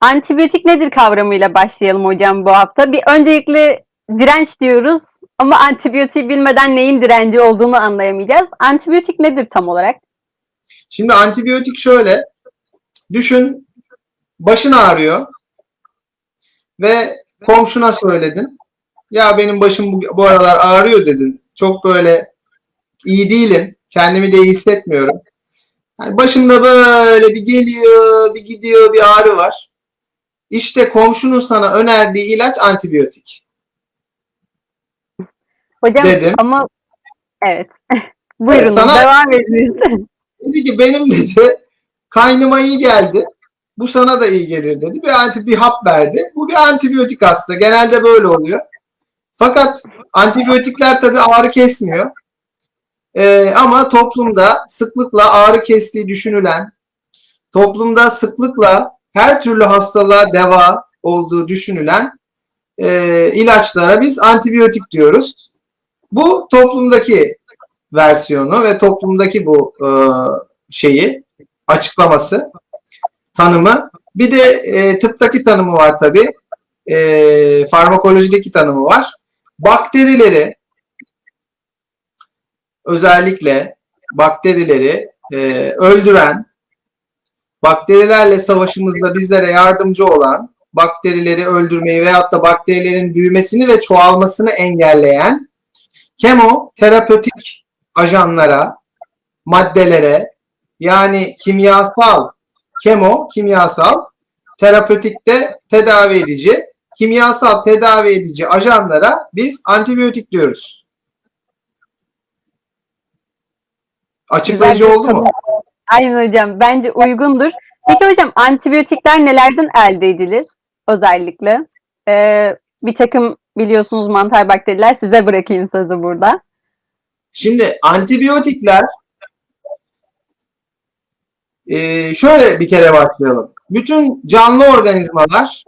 Antibiyotik nedir kavramıyla başlayalım hocam bu hafta. Bir öncelikle direnç diyoruz ama antibiyotiği bilmeden neyin direnci olduğunu anlayamayacağız. Antibiyotik nedir tam olarak? Şimdi antibiyotik şöyle. Düşün başın ağrıyor ve komşuna söyledin. Ya benim başım bu, bu aralar ağrıyor dedin. Çok böyle iyi değilim. Kendimi de iyi hissetmiyorum. Yani başımda böyle bir geliyor, bir gidiyor, bir ağrı var. İşte komşunun sana önerdiği ilaç antibiyotik. Hocam Dedim. ama evet. Buyurun Sana- devam edin. Dedi ki benim dedi kaynıma iyi geldi. Bu sana da iyi gelir dedi. Bir anti bir hap verdi. Bu bir antibiyotik aslında. Genelde böyle oluyor. Fakat antibiyotikler tabii ağrı kesmiyor. Ee, ama toplumda sıklıkla ağrı kestiği düşünülen, toplumda sıklıkla her türlü hastalığa deva olduğu düşünülen e, ilaçlara biz antibiyotik diyoruz. Bu toplumdaki versiyonu ve toplumdaki bu e, şeyi açıklaması, tanımı. Bir de e, tıptaki tanımı var tabi. E, farmakolojideki tanımı var. Bakterileri özellikle bakterileri e, öldüren, bakterilerle savaşımızda bizlere yardımcı olan, bakterileri öldürmeyi veyahut da bakterilerin büyümesini ve çoğalmasını engelleyen kemoterapötik ajanlara, maddelere yani kimyasal, kemo kimyasal, terapötikte tedavi edici, kimyasal tedavi edici ajanlara biz antibiyotik diyoruz. Açıklayıcı oldu mu? Aynen hocam. Bence uygundur. Peki hocam antibiyotikler nelerden elde edilir özellikle? Ee, bir takım biliyorsunuz mantar bakteriler size bırakayım sözü burada. Şimdi antibiyotikler Ee, şöyle bir kere başlayalım. Bütün canlı organizmalar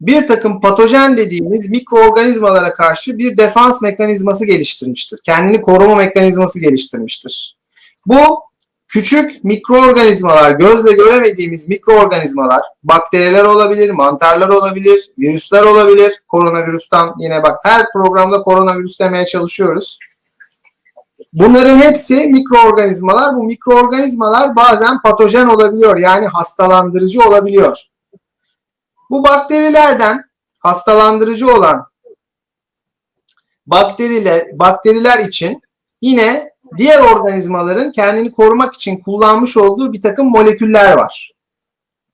bir takım patojen dediğimiz mikroorganizmalara karşı bir defans mekanizması geliştirmiştir. Kendini koruma mekanizması geliştirmiştir. Bu küçük mikroorganizmalar, gözle göremediğimiz mikroorganizmalar, bakteriler olabilir, mantarlar olabilir, virüsler olabilir. Koronavirüsten yine bak her programda koronavirüs demeye çalışıyoruz. Bunların hepsi mikroorganizmalar. Bu mikroorganizmalar bazen patojen olabiliyor. Yani hastalandırıcı olabiliyor. Bu bakterilerden hastalandırıcı olan bakteriler, bakteriler için yine diğer organizmaların kendini korumak için kullanmış olduğu bir takım moleküller var.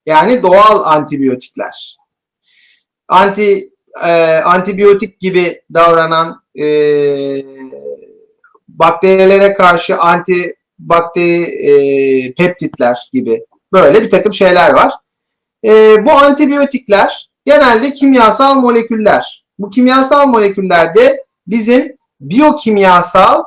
Yani doğal antibiyotikler. Anti e, antibiyotik gibi davranan e, bakterilere karşı anti bakteri e, peptitler gibi böyle bir takım şeyler var. E, bu antibiyotikler genelde kimyasal moleküller. Bu kimyasal moleküllerde bizim biyokimyasal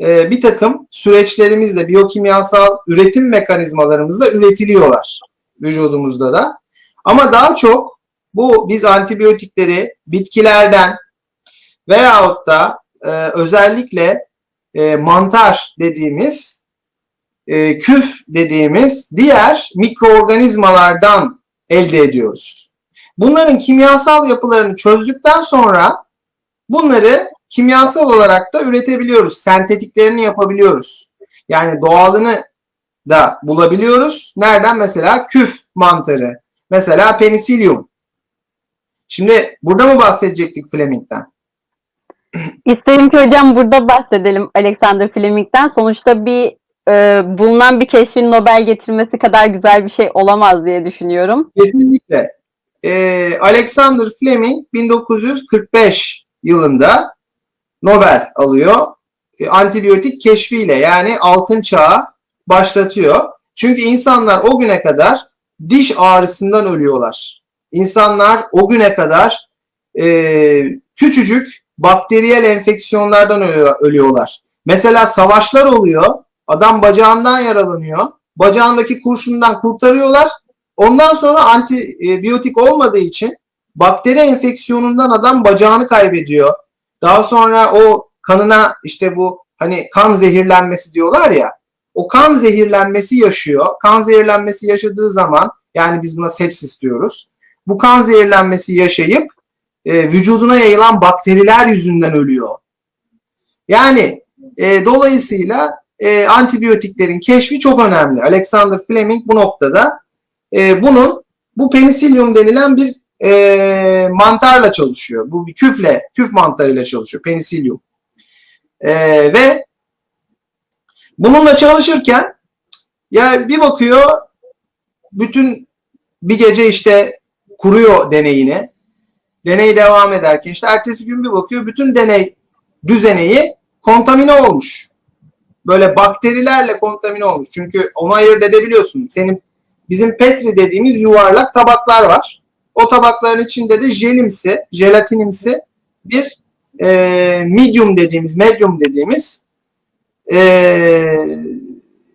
e, bir takım süreçlerimizle, biyokimyasal üretim mekanizmalarımızla üretiliyorlar vücudumuzda da. Ama daha çok bu biz antibiyotikleri bitkilerden veyahut da e, özellikle e, mantar dediğimiz, e, küf dediğimiz diğer mikroorganizmalardan elde ediyoruz. Bunların kimyasal yapılarını çözdükten sonra bunları kimyasal olarak da üretebiliyoruz. Sentetiklerini yapabiliyoruz. Yani doğalını da bulabiliyoruz. Nereden? Mesela küf mantarı. Mesela penisilyum. Şimdi burada mı bahsedecektik Fleming'den? İsterim ki hocam burada bahsedelim Alexander Fleming'den. Sonuçta bir e, bulunan bir keşfin Nobel getirmesi kadar güzel bir şey olamaz diye düşünüyorum. Kesinlikle. Ee, Alexander Fleming 1945 yılında Nobel alıyor. E, antibiyotik keşfiyle yani altın çağı başlatıyor. Çünkü insanlar o güne kadar diş ağrısından ölüyorlar. İnsanlar o güne kadar e, küçücük bakteriyel enfeksiyonlardan ölüyor- ölüyorlar. Mesela savaşlar oluyor. Adam bacağından yaralanıyor. Bacağındaki kurşundan kurtarıyorlar. Ondan sonra antibiyotik olmadığı için bakteri enfeksiyonundan adam bacağını kaybediyor. Daha sonra o kanına işte bu hani kan zehirlenmesi diyorlar ya. O kan zehirlenmesi yaşıyor. Kan zehirlenmesi yaşadığı zaman yani biz buna sepsis diyoruz. bu kan zehirlenmesi yaşayıp e, vücuduna yayılan bakteriler yüzünden ölüyor. Yani e, dolayısıyla e, antibiyotiklerin keşfi çok önemli. Alexander Fleming bu noktada e, bunun bu penisilyum denilen bir e, mantarla çalışıyor. Bu bir küfle, küf mantarıyla çalışıyor. Penisilyum. E, ve bununla çalışırken ya bir bakıyor bütün bir gece işte kuruyor deneyini. Deney devam ederken işte ertesi gün bir bakıyor bütün deney düzeneyi kontamine olmuş. Böyle bakterilerle kontamine olmuş. Çünkü onu ayırt edebiliyorsun. Senin bizim Petri dediğimiz yuvarlak tabaklar var. O tabakların içinde de jelimsi, jelatinimsi bir e, medium dediğimiz, medium dediğimiz e,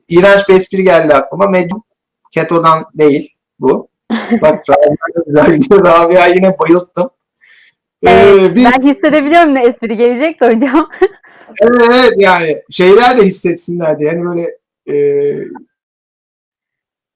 iğrenç bir espri geldi aklıma. Medium ketodan değil bu. Bak Rabia yine bayılttım. Ee, Evet, bir, Ben hissedebiliyorum ne espri gelecekti hocam. evet yani şeyler de hissetsinler diye. Yani böyle e,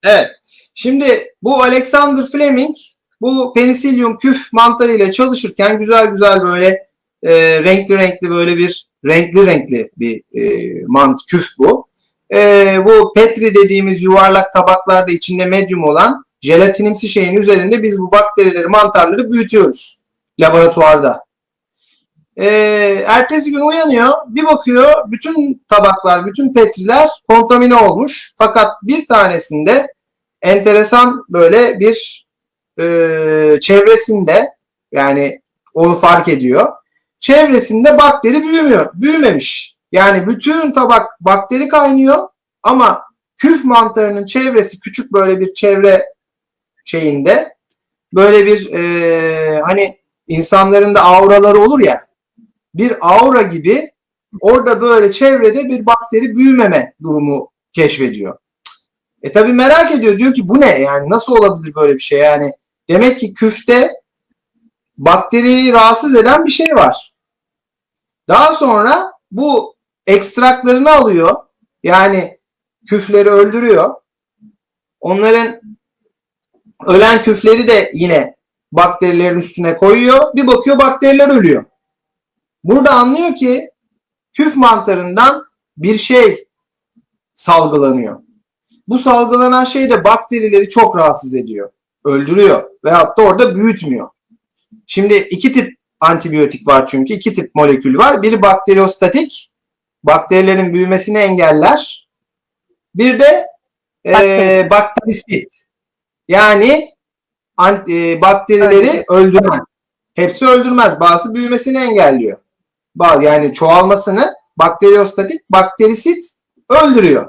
Evet. Şimdi bu Alexander Fleming bu penisilyum küf mantarı ile çalışırken güzel güzel böyle e, renkli renkli böyle bir renkli renkli bir e, mant küf bu. E, bu Petri dediğimiz yuvarlak tabaklarda içinde medyum olan jelatinimsi şeyin üzerinde biz bu bakterileri, mantarları büyütüyoruz laboratuvarda. E, ertesi gün uyanıyor, bir bakıyor bütün tabaklar, bütün petriler kontamine olmuş. Fakat bir tanesinde enteresan böyle bir e, çevresinde yani onu fark ediyor. Çevresinde bakteri büyümüyor, büyümemiş. Yani bütün tabak bakteri kaynıyor ama küf mantarının çevresi küçük böyle bir çevre şeyinde böyle bir e, hani insanların da auraları olur ya bir aura gibi orada böyle çevrede bir bakteri büyümeme durumu keşfediyor. E tabi merak ediyor. Diyor ki bu ne? Yani nasıl olabilir böyle bir şey? Yani demek ki küfte bakteriyi rahatsız eden bir şey var. Daha sonra bu ekstraklarını alıyor. Yani küfleri öldürüyor. Onların ölen küfleri de yine bakterilerin üstüne koyuyor. Bir bakıyor bakteriler ölüyor. Burada anlıyor ki küf mantarından bir şey salgılanıyor. Bu salgılanan şey de bakterileri çok rahatsız ediyor. Öldürüyor veyahut da orada büyütmüyor. Şimdi iki tip antibiyotik var çünkü. iki tip molekül var. Biri bakteriostatik. Bakterilerin büyümesini engeller. Bir de e, Bakteri. bakterisit. Yani anti, e, bakterileri öldüren. Hepsi öldürmez. Bazı büyümesini engelliyor. Bazı yani çoğalmasını bakteriostatik, bakterisit öldürüyor.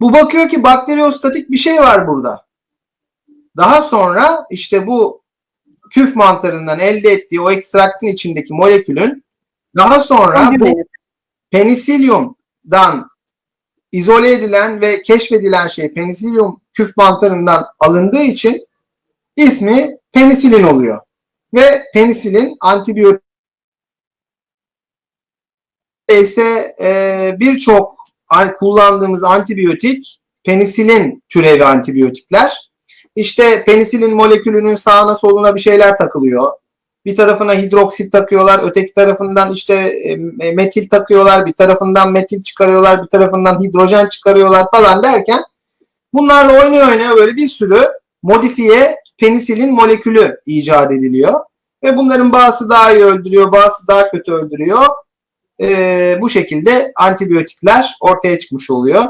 Bu bakıyor ki bakteriostatik bir şey var burada. Daha sonra işte bu küf mantarından elde ettiği o ekstraktın içindeki molekülün daha sonra bu penisilyumdan izole edilen ve keşfedilen şey penisilyum küf mantarından alındığı için ismi penisilin oluyor. Ve penisilin antibiyotik ise e, birçok kullandığımız antibiyotik penisilin türevi antibiyotikler. İşte penisilin molekülünün sağına soluna bir şeyler takılıyor. Bir tarafına hidroksit takıyorlar, öteki tarafından işte e, metil takıyorlar, bir tarafından metil çıkarıyorlar, bir tarafından hidrojen çıkarıyorlar falan derken bunlarla oynuyor oynuyor böyle bir sürü modifiye penisilin molekülü icat ediliyor. Ve bunların bazısı daha iyi öldürüyor, bazısı daha kötü öldürüyor. Ee, bu şekilde antibiyotikler ortaya çıkmış oluyor.